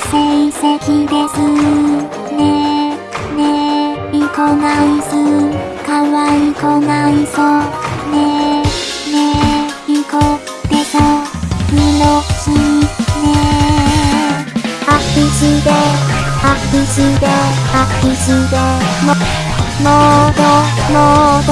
成績ですね。えねえいこないすかわいこないそねえねえいこでそプろしねえアピスでアピスでアピしでももードもード